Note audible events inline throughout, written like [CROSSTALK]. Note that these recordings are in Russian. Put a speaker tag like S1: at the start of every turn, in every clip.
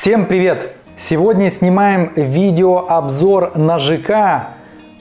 S1: Всем привет! Сегодня снимаем видеообзор на ЖК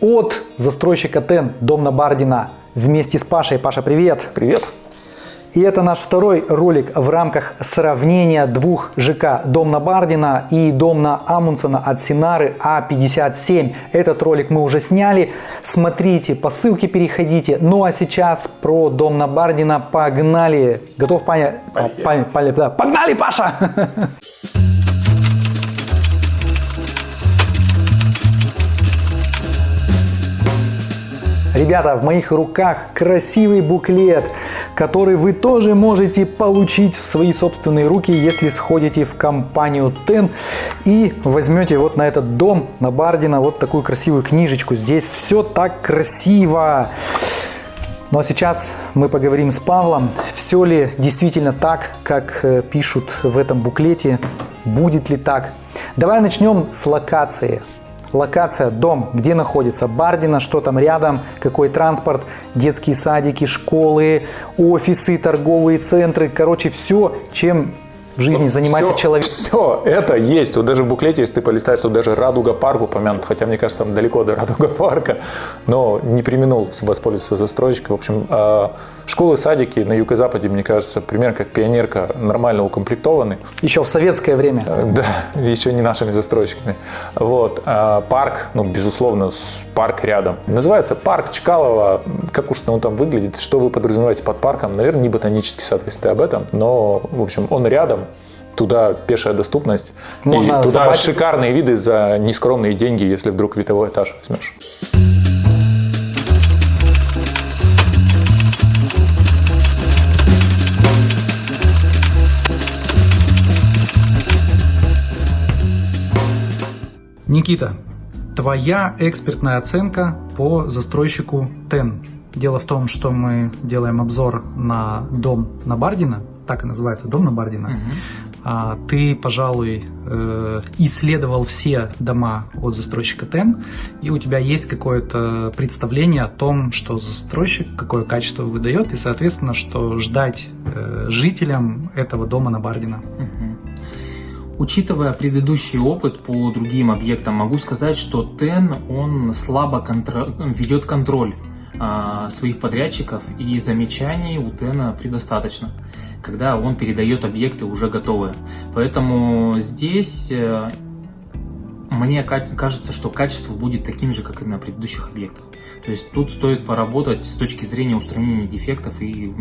S1: от застройщика ТЕН Дом на Бардина вместе с Пашей. Паша, привет!
S2: Привет!
S1: И это наш второй ролик в рамках сравнения двух ЖК Дом на Бардина и Дом на Амундсена от Синары А57. Этот ролик мы уже сняли. Смотрите, по ссылке переходите. Ну а сейчас про Дом на Бардина погнали. Готов, Паня? Да. Погнали, Паша! [LAUGHS] Ребята, в моих руках красивый буклет, который вы тоже можете получить в свои собственные руки, если сходите в компанию TEN и возьмете вот на этот дом, на Бардина, вот такую красивую книжечку. Здесь все так красиво. А сейчас мы поговорим с Павлом, все ли действительно так, как э, пишут в этом буклете, будет ли так. Давай начнем с локации. Локация, дом, где находится Бардина, что там рядом, какой транспорт, детские садики, школы, офисы, торговые центры, короче, все, чем в жизни занимается
S2: все,
S1: человек.
S2: Все это есть. Тут даже в буклете, если ты полистаешь, тут даже Радуга парк упомянут, хотя мне кажется, там далеко до Радуга парка, но не применил воспользоваться застройщиком. В общем, э, школы, садики на юго-западе, мне кажется, примерно как пионерка, нормально укомплектованы.
S1: Еще в советское время.
S2: Э, Да, еще не нашими застройщиками. Вот. а Парк, ну, безусловно, парк рядом. Называется парк Чкалова. Как уж он там выглядит, что вы подразумеваете под парком? Наверное, не ботанический сад, если ты об этом, но, в общем, он рядом. Туда пешая доступность.
S1: Можно
S2: и туда
S1: собаки-
S2: шикарные виды за нескромные деньги, если вдруг видовой этаж возьмешь.
S1: Никита, твоя экспертная оценка по застройщику ТЕН. Дело в том, что мы делаем обзор на дом на Бардина, так и называется, дом на Бардина. А, Ты, пожалуй, э, исследовал все дома от застройщика ТЕН, и у тебя есть какое-то представление о том, что застройщик, какое качество выдает, и, соответственно, что ждать э, жителям этого дома на Бардина.
S3: Учитывая предыдущий опыт по другим объектам, могу сказать, что ТЕН он слабо контро- ведет контроль а, своих подрядчиков и замечаний у ТЭНа предостаточно, когда он передает объекты уже готовые. Поэтому здесь э, мне ка- кажется, что качество будет таким же, как и на предыдущих объектах. То есть тут стоит поработать с точки зрения устранения дефектов, и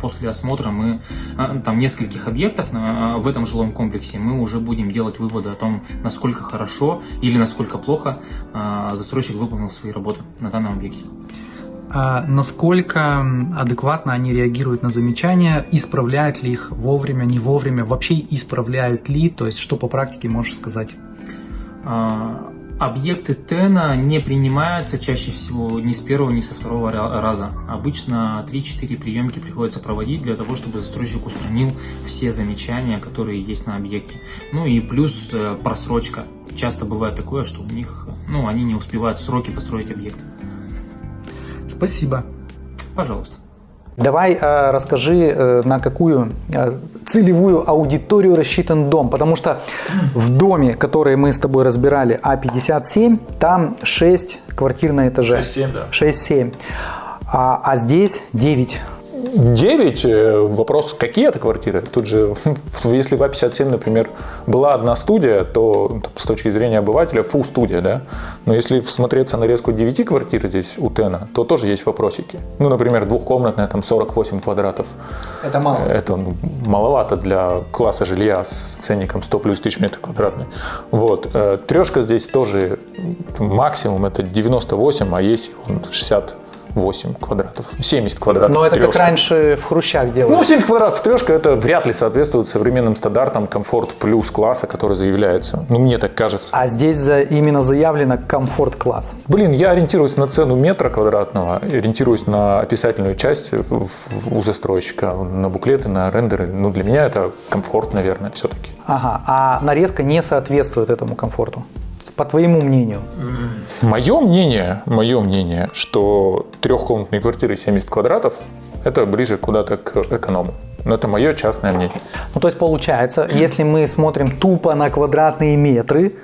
S3: после осмотра мы а, там нескольких объектов на- в этом жилом комплексе мы уже будем делать выводы о том, насколько хорошо или насколько плохо а, застройщик выполнил свои работы на данном объекте.
S1: А насколько адекватно они реагируют на замечания, исправляют ли их вовремя, не вовремя, вообще исправляют ли, то есть что по практике можешь сказать?
S3: А, Объекты ТЭНа не принимаются чаще всего ни с первого, ни со второго ра- раза. Обычно 3-4 приемки приходится проводить для того, чтобы застройщик устранил все замечания, которые есть на объекте. Ну и плюс э, просрочка. Часто бывает такое, что у них, ну, они не успевают сроки построить объект.
S1: Спасибо.
S3: Пожалуйста.
S1: Давай э, расскажи, э, на какую э, целевую аудиторию рассчитан дом, потому что в доме, который мы с тобой разбирали, А57, там 6 квартир на этаже.
S2: 6-7, да.
S1: 6-7. А, а здесь 9.
S2: 9, э, вопрос, какие это квартиры? Тут же, [LAUGHS] если в А57, например, была одна студия, то ну, с точки зрения обывателя, фу, студия, да? Но если смотреться на резку 9 квартир здесь у Тена, то тоже есть вопросики. Ну, например, двухкомнатная, там 48 квадратов.
S1: Это мало.
S2: Это ну, маловато для класса жилья с ценником 100 плюс тысяч метров квадратный. Вот. Э, Трешка здесь тоже максимум это 98, а есть 60 8 квадратов, 70 квадратов.
S1: Но это как раньше в хрущах делали.
S2: Ну, 70 квадратов трешка это вряд ли соответствует современным стандартам комфорт плюс класса, который заявляется. Ну, мне так кажется.
S1: А здесь за, именно заявлено комфорт класс.
S2: Блин, я ориентируюсь на цену метра квадратного, ориентируюсь на описательную часть у застройщика, на буклеты, на рендеры. Ну, для меня это комфорт, наверное, все-таки.
S1: Ага, а нарезка не соответствует этому комфорту? По твоему мнению.
S2: Мое мнение, мое мнение, что трехкомнатные квартиры 70 квадратов – это ближе куда-то к эконому. Но это мое частное мнение.
S1: Ну, то есть получается, если мы смотрим тупо на квадратные метры,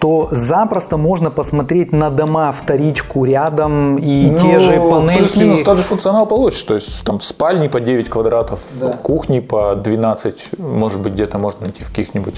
S1: то запросто можно посмотреть на дома вторичку рядом и
S2: Ну,
S1: те же панельки.
S2: Плюс-минус тот же функционал получишь. То есть там спальни по 9 квадратов, кухни по 12, может быть, где-то можно найти в каких-нибудь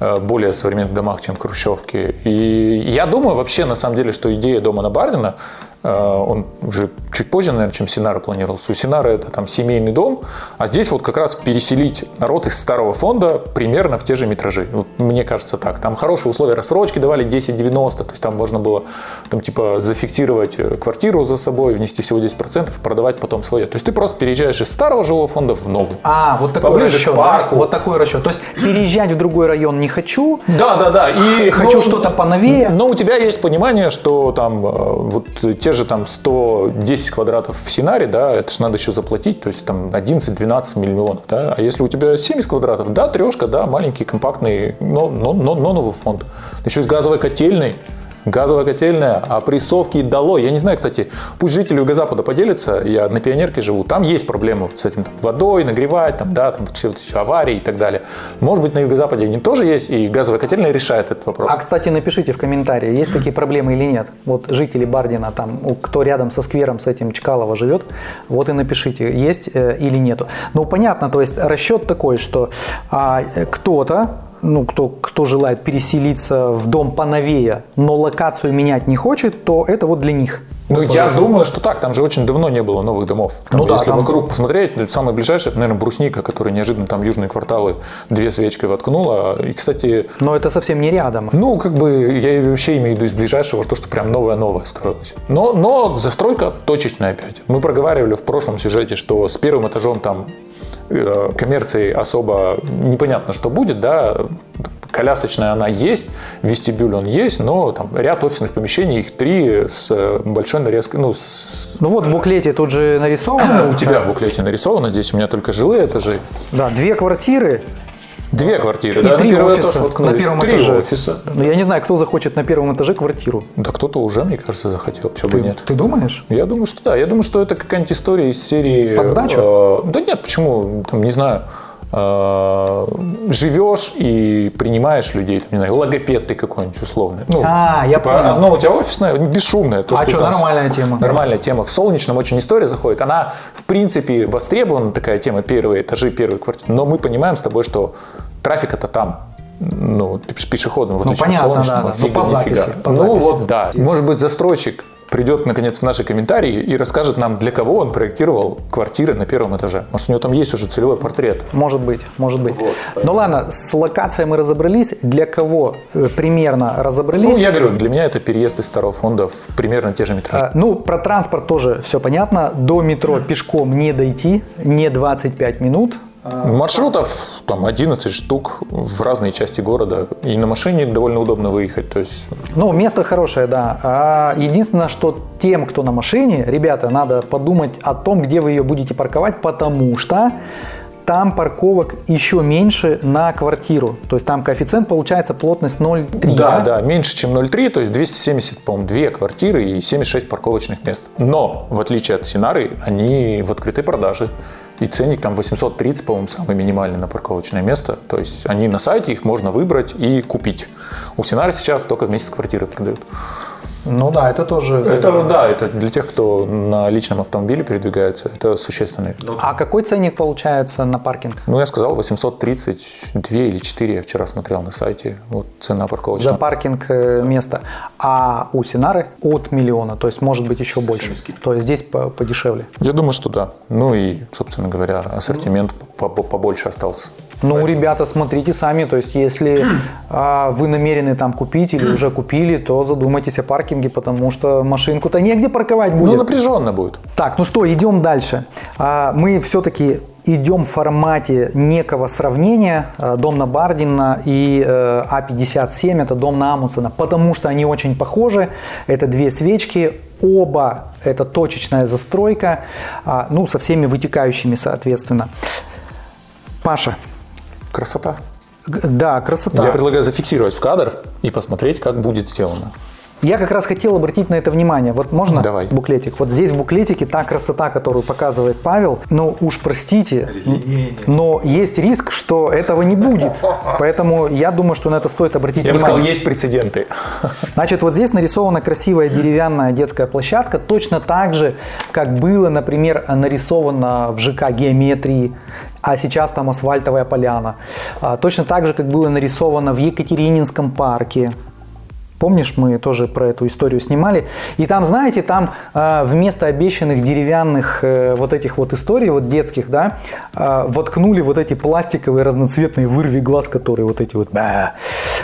S2: более современных домах, чем хрущевки. И я думаю вообще, на самом деле, что идея дома на Бардина, э, он уже чуть позже, наверное, чем Синара планировался. У Синара это там семейный дом, а здесь вот как раз переселить народ из старого фонда примерно в те же метражи. Вот Мне кажется так. Там хорошие условия рассрочки давали 10-90, то есть там можно было там типа зафиксировать э, квартиру за собой, внести всего 10%, продавать потом свое. То есть ты просто переезжаешь из старого жилого фонда в новый.
S1: А, вот такой
S2: Поближе
S1: расчет.
S2: к
S1: да?
S2: парку.
S1: Вот такой расчет. То есть переезжать в другой район не хочу.
S2: Да, да, да. И
S1: Хочу
S2: ну,
S1: что-то поновее.
S2: Но у тебя есть понимание, что там э, вот те же там 110 квадратов в Синаре, да, это же надо еще заплатить, то есть там 11-12 миллионов, да. А если у тебя 70 квадратов, да, трешка, да, маленький, компактный, но, но, но, но новый фонд. Еще с газовой котельной. Газовая котельная, опрессовки дало. Я не знаю, кстати, пусть жители Юго-Запада поделятся, я на Пионерке живу, там есть проблемы с этим там, водой, нагревать, там, да, там все эти аварии и так далее. Может быть, на Юго-Западе они тоже есть, и газовая котельная решает этот вопрос.
S1: А, кстати, напишите в комментарии, есть такие проблемы или нет. Вот жители Бардина, там, кто рядом со сквером с этим Чкалова живет, вот и напишите, есть э, или нету. Ну, понятно, то есть расчет такой, что а, э, кто-то, ну, кто, кто желает переселиться в дом поновее, но локацию менять не хочет, то это вот для них.
S2: Ну,
S1: Вот,
S2: я думаю, что так. Там же очень давно не было новых домов. Там,
S1: Ну да,
S2: если
S1: там-
S2: вокруг посмотреть, ну, самое ближайшее, это, наверное, Брусника, который неожиданно там южные кварталы две свечкой воткнула. И, кстати,
S1: Но это совсем не рядом.
S2: ну, как бы, я вообще имею в виду из ближайшего, то, что прям новое-новое строилось. Но, но застройка точечная опять. Мы проговаривали в прошлом сюжете, что с первым этажом там коммерции особо непонятно, что будет, да, колясочная она есть, вестибюль он есть, но там ряд офисных помещений, их три с э, большой нарезкой, ну, с-
S1: Ну вот в буклете тут же нарисовано. [COUGHS]
S2: у тебя в буклете нарисовано, здесь у меня только жилые этажи.
S1: Да, две квартиры,
S2: Две квартиры,
S1: И
S2: да,
S1: три
S2: на
S1: офиса
S2: этаж
S1: на первом
S2: три
S1: этаже.
S2: офиса.
S1: Ну, я не знаю, кто захочет на первом этаже квартиру.
S2: Да кто-то уже, мне кажется, захотел, чего бы
S1: Ты,
S2: нет.
S1: ты думаешь?
S2: Я думаю, что да. Я думаю, что это какая-нибудь история из серии...
S1: Под сдачу?
S2: э, да нет, почему? Там, не знаю, э, живешь и принимаешь людей, там, не знаю, логопед ты какой-нибудь условный. Ну,
S1: А, я понял.
S2: Одно у тебя офисное, бесшумное. То,
S1: А
S2: что
S1: что,
S2: там
S1: нормальная тема.
S2: Нормальная тема. В Солнечном очень история заходит. Она, в принципе, востребована, такая тема, первые этажи, первые квартиры. Но мы понимаем с тобой, что трафик-то там. Ну, пеш- пешеходным, в отличие от
S1: понятно,
S2: солнечного,
S1: да, да. Ну, по записи, по
S2: ну
S1: записи.
S2: вот, да. Может быть, застройщик придет, наконец, в наши комментарии и расскажет нам, для кого он проектировал квартиры на первом этаже. Может, у него там есть уже целевой портрет.
S1: Может быть, может быть.
S2: Вот,
S1: ну ладно, с локацией мы разобрались. Для кого э, примерно разобрались?
S2: Ну, я говорю, для меня это переезд из старого фонда в примерно те же метражи.
S1: А, Ну, про транспорт тоже все понятно. До метро пешком не дойти, не 25 минут.
S2: Маршрутов там 11 штук в разные части города. И на машине довольно удобно выехать. То есть,
S1: Ну, место хорошее, да. А единственное, что тем, кто на машине, ребята, надо подумать о том, где вы ее будете парковать, потому что там парковок еще меньше на квартиру. То есть там коэффициент получается плотность 0,3.
S2: да, да, меньше, чем 0,3, то есть 270, по-моему, две квартиры и 76 парковочных мест. Но, в отличие от Синары, они в открытой продаже. И ценник там 830, по-моему, самый минимальный на парковочное место. То есть они на сайте, их можно выбрать и купить. У Синары сейчас только вместе с квартирой продают.
S1: Ну да, это тоже.
S2: Это, да, это для тех, кто на личном автомобиле передвигается, это существенный.
S1: А какой ценник получается на паркинг?
S2: Ну, я сказал, 832 или 4 я вчера смотрел на сайте. Вот цена
S1: За
S2: парковочная.
S1: паркинг э, места. А у Синары от миллиона, то есть может быть еще больше. То есть здесь по- подешевле.
S2: Я думаю, что да. Ну и, собственно говоря, ассортимент по- по- побольше остался.
S1: Ну, ребята, смотрите сами, то есть если а, вы намерены там купить или уже купили, то задумайтесь о паркинге, потому что машинку-то негде парковать будет.
S2: Ну, напряженно будет.
S1: Так, ну что, идем дальше. А, Мы все-таки идем в формате некого сравнения а, дом на Бардина и э, А57, это дом на Амундсена, потому что они очень похожи. Это две свечки, оба это точечная застройка, а, ну, со всеми вытекающими, соответственно. Паша,
S2: Красота.
S1: да, красота.
S2: Я предлагаю зафиксировать в кадр и посмотреть, как будет сделано.
S1: Я как раз хотел обратить на это внимание. Вот можно
S2: Давай.
S1: буклетик? Вот здесь в буклетике та красота, которую показывает Павел. Ну уж простите, но есть риск, что этого не будет. Поэтому я думаю, что на это стоит обратить
S2: Я бы
S1: внимание.
S2: сказал, есть прецеденты.
S1: Значит, вот здесь нарисована красивая деревянная детская площадка, точно так же, как было, например, нарисовано в ЖК геометрии, а сейчас там асфальтовая поляна. А, Точно так же, как было нарисовано в Екатерининском парке. Помнишь, мы тоже про эту историю снимали. И там, знаете, там э, вместо обещанных деревянных э, вот этих вот историй, вот детских, да, э, воткнули вот эти пластиковые разноцветные вырви глаз, которые вот эти вот.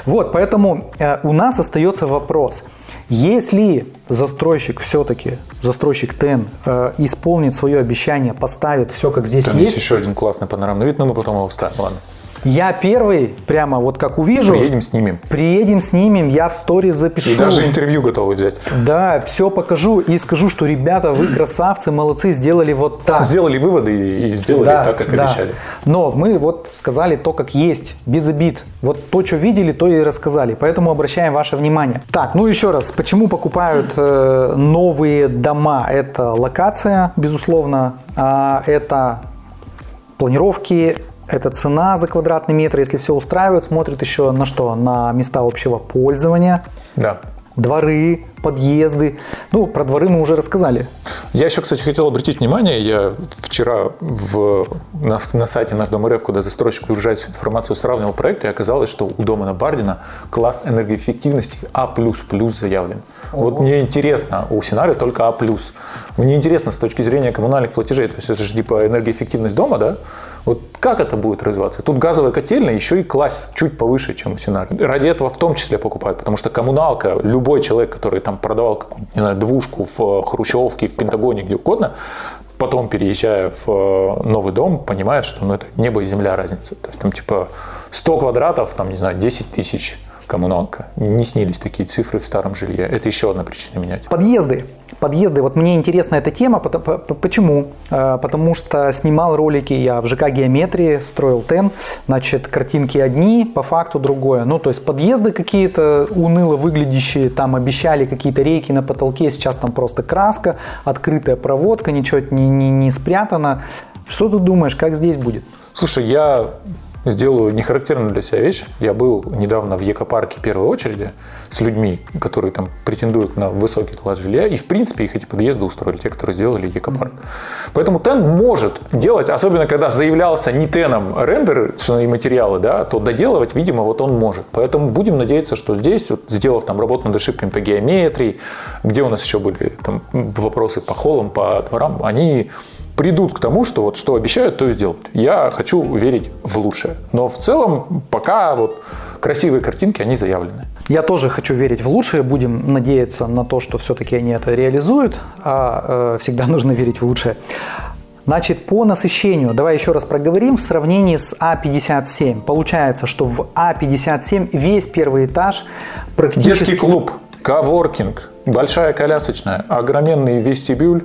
S1: Вот, поэтому у нас остается вопрос. Если застройщик все-таки, застройщик ТЭН, э, исполнит свое обещание, поставит все, как здесь
S2: Там
S1: есть,
S2: есть еще один классный панорамный вид, но мы потом его вставим. Ладно.
S1: Я первый, прямо вот как увижу,
S2: Приедем, снимем.
S1: приедем, снимем, я в сторис запишу.
S2: И даже интервью готовы взять.
S1: Да, все покажу и скажу, что ребята, вы [CLEARS THROAT] красавцы, молодцы, сделали вот так.
S2: Сделали выводы и сделали
S1: Да,
S2: так, как
S1: да.
S2: обещали.
S1: Но мы вот сказали то, как есть, без обид. Вот то, что видели, то и рассказали. Поэтому обращаем ваше внимание. Так, ну еще раз, почему покупают э, новые дома? Это локация, безусловно, а это планировки, это цена за квадратный метр. Если все устраивает, смотрят еще на что? На места общего пользования,
S2: Да.
S1: дворы, подъезды. Ну, про дворы мы уже рассказали.
S2: Я еще, кстати, хотел обратить внимание, я вчера в, на, на сайте наш Дом РФ, куда застройщик выгружает всю информацию, сравнивал проекты, и оказалось, что у дома на Бардина класс энергоэффективности А++ заявлен. Вот мне интересно, у Синари только А+. Мне интересно с точки зрения коммунальных платежей, то есть это же типа энергоэффективность дома, да? Вот как это будет развиваться? Тут газовая котельная еще и класс чуть повыше, чем у Синари. Ради этого в том числе покупают, потому что коммуналка, любой человек, который там продавал какую-нибудь, не знаю, двушку в э, Хрущевке, в Пентагоне, где угодно, потом, переезжая в э, новый дом, понимает, что ну, это небо и земля разница. То есть там типа 100 квадратов, там, не знаю, 10 тысяч коммуналка. Не снились такие цифры в старом жилье. Это еще одна причина менять.
S1: Подъезды. Подъезды. Вот мне интересна эта тема. Почему? Э, Потому что снимал ролики я в ЖК Геометрии, строил ТЕН. Значит, картинки одни, по факту другое. Ну, то есть подъезды какие-то уныло выглядящие, там обещали какие-то рейки на потолке, сейчас там просто краска, открытая проводка, ничего не, не, не спрятано. Что ты думаешь, как здесь будет?
S2: Слушай, я сделаю нехарактерную для себя вещь. Я был недавно в Екопарке первой очереди с людьми, которые там претендуют на высокий класс жилья, и в принципе их эти подъезды устроили, те, которые сделали Екопарк. Поэтому ТЭН может делать, особенно когда заявлялся не ТЭНом рендеры и материалы, да, то доделывать, видимо, вот он может. Поэтому будем надеяться, что здесь, вот, сделав там работу над ошибками по геометрии, где у нас еще были там вопросы по холлам, по дворам, они придут к тому, что вот что обещают, то и сделают. Я хочу верить в лучшее. Но в целом пока вот красивые картинки, они заявлены.
S1: Я тоже хочу верить в лучшее, будем надеяться на то, что все-таки они это реализуют, а э, всегда нужно верить в лучшее. Значит, по насыщению, давай еще раз проговорим, в сравнении с А57. Получается, что в А57 весь первый этаж практически...
S2: Детский клуб, коворкинг, большая колясочная, огроменный вестибюль,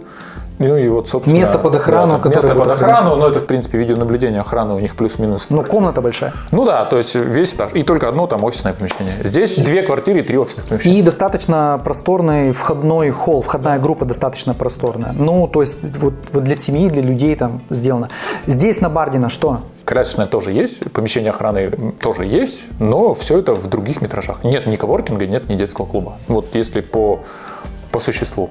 S2: ну и вот, собственно...
S1: Место под охрану,
S2: там
S1: которое
S2: Место под охрану, но это, в принципе, видеонаблюдение охраны у них плюс-минус.
S1: Ну, комната большая.
S2: Ну да, то есть весь этаж. И только одно там офисное помещение. Здесь две квартиры и три офисных помещения.
S1: И достаточно просторный входной холл, входная группа достаточно просторная. Ну, то есть вот, вот для семьи, для людей там сделано. Здесь на Бардина что?
S2: Колясочная тоже есть, помещение охраны тоже есть, но все это в других метражах. Нет ни коворкинга, нет ни детского клуба. Вот если по, по существу.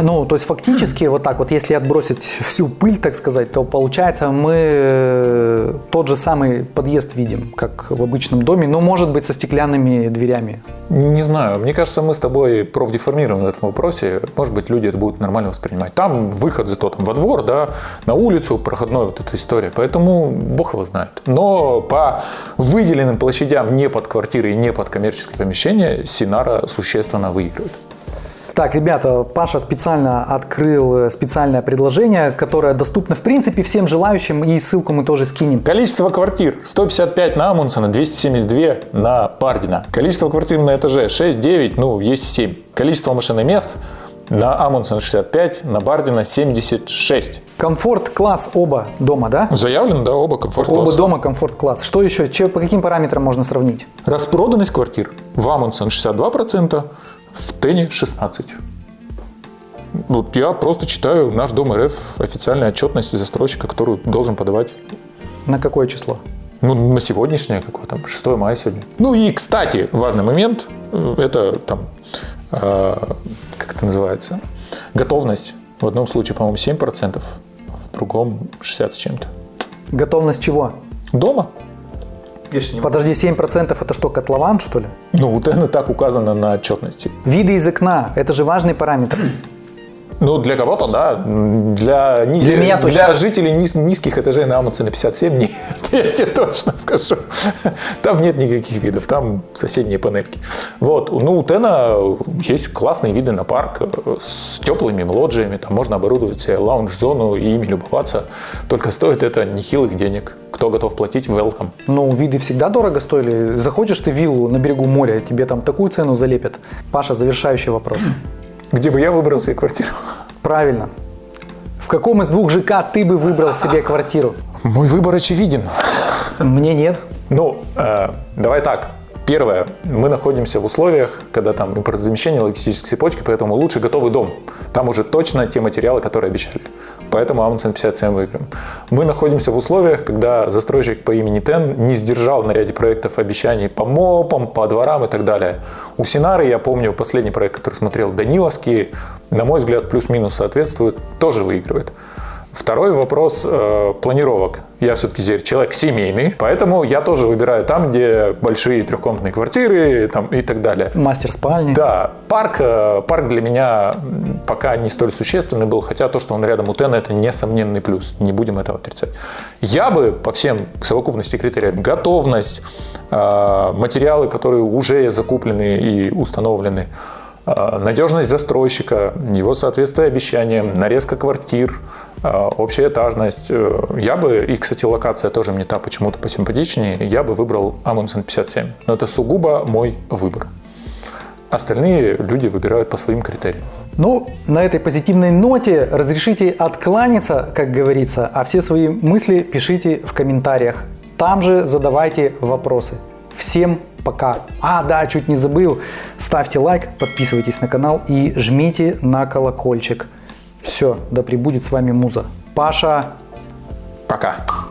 S1: Ну, то есть фактически вот так вот, если отбросить всю пыль, так сказать, то получается мы э, тот же самый подъезд видим, как в обычном доме, но может быть со стеклянными дверями.
S2: Не знаю, мне кажется, мы с тобой профдеформированы в этом вопросе. Может быть, люди это будут нормально воспринимать. Там выход зато там во двор, да, на улицу, проходной вот эта история. Поэтому бог его знает. Но по выделенным площадям не под квартиры и не под коммерческое помещение Синара существенно выигрывает.
S1: Так, ребята, Паша специально открыл э, специальное предложение, которое доступно в принципе всем желающим, и ссылку мы тоже скинем.
S2: Количество квартир 155 на Амундсена, 272 на Бардина. Количество квартир на этаже 6, 9, ну есть 7. Количество машин и мест на Амундсена 65, на Бардина 76.
S1: Комфорт-класс оба дома, да?
S2: Заявлено, да, оба комфорт
S1: Оба дома комфорт-класс. Что еще? Че, по каким параметрам можно сравнить?
S2: Распроданность квартир в Амундсен 62%, В Тене 16. Вот я просто читаю наш Дом РФ официальную отчетность застройщика, которую должен подавать
S1: На какое число?
S2: ну, на сегодняшнее, какое там, 6 мая сегодня. Ну и, кстати, важный момент, э, это там, э, как это называется, готовность. В одном случае, по-моему, 7%, в другом 60 с чем-то.
S1: Готовность чего?
S2: Дома?
S1: Подожди, 7% это что, котлован, что ли?
S2: Ну, вот это так указано на отчетности.
S1: Виды из окна, это же важный параметр.
S2: Ну, для кого-то, да. Для, ни-
S1: Для меня точно.
S2: для жителей низ- низких этажей на Амундсена 57 нет, я тебе точно скажу. Там нет никаких видов, там соседние панельки. Вот, ну, у Тена есть классные виды на парк э, с теплыми лоджиями, там можно оборудовать себе лаунж-зону и ими любоваться. Только стоит это нехилых денег. Кто готов платить, welcome.
S1: Ну, виды всегда дорого стоили. Заходишь ты в виллу на берегу моря, тебе там такую цену залепят. Паша, завершающий вопрос.
S2: Где бы я выбрал себе квартиру?
S1: Правильно. В каком из двух ЖК ты бы выбрал себе квартиру?
S2: Мой выбор очевиден.
S1: Мне нет.
S2: Ну, э, давай так. Первое, мы находимся в условиях, когда там импортозамещение логистической цепочки, поэтому лучше готовый дом. Там уже точно те материалы, которые обещали. Поэтому Амундсен 57 выиграем. Мы находимся в условиях, когда застройщик по имени Тен не сдержал на ряде проектов обещаний по МОПам, по дворам и так далее. У Синары, я помню, последний проект, который смотрел, Даниловский, на мой взгляд, плюс-минус соответствует, тоже выигрывает. Второй вопрос э, планировок. Я все-таки человек семейный, поэтому я тоже выбираю там, где большие трехкомнатные квартиры там, и так далее.
S1: Мастер спальни.
S2: Да, парк, э, парк для меня пока не столь существенный был, хотя то, что он рядом у Тена, это несомненный плюс, не будем этого отрицать. Я бы по всем совокупности критериям, готовность, э, материалы, которые уже закуплены и установлены, надежность застройщика, его соответствие обещаниям, нарезка квартир, э, общая этажность. Э, Я бы, и, кстати, локация тоже мне та почему-то посимпатичнее, я бы выбрал Амундсен 57. Но это сугубо мой выбор. Остальные люди выбирают по своим критериям.
S1: Ну, на этой позитивной ноте разрешите откланяться, как говорится, а все свои мысли пишите в комментариях. Там же задавайте вопросы. Всем пока. А, да, чуть не забыл. Ставьте лайк, подписывайтесь на канал и жмите на колокольчик. Все, да пребудет с вами Муза. Паша,
S2: Пока.